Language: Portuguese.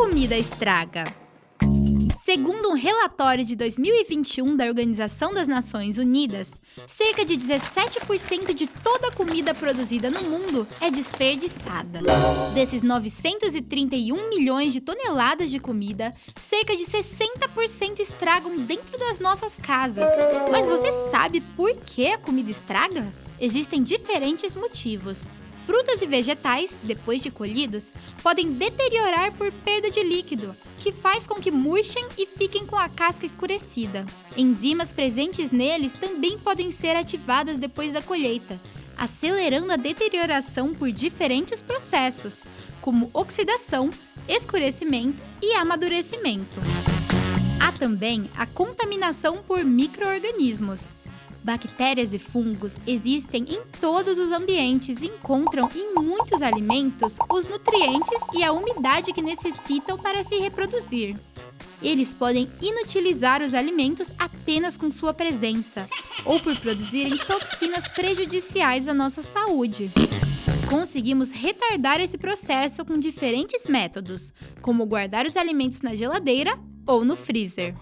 comida estraga? Segundo um relatório de 2021 da Organização das Nações Unidas, cerca de 17% de toda a comida produzida no mundo é desperdiçada. Desses 931 milhões de toneladas de comida, cerca de 60% estragam dentro das nossas casas. Mas você sabe por que a comida estraga? Existem diferentes motivos. Frutas e vegetais, depois de colhidos, podem deteriorar por perda de líquido, que faz com que murchem e fiquem com a casca escurecida. Enzimas presentes neles também podem ser ativadas depois da colheita, acelerando a deterioração por diferentes processos, como oxidação, escurecimento e amadurecimento. Há também a contaminação por microorganismos. Bactérias e fungos existem em todos os ambientes e encontram em muitos alimentos os nutrientes e a umidade que necessitam para se reproduzir. Eles podem inutilizar os alimentos apenas com sua presença, ou por produzirem toxinas prejudiciais à nossa saúde. Conseguimos retardar esse processo com diferentes métodos, como guardar os alimentos na geladeira ou no freezer.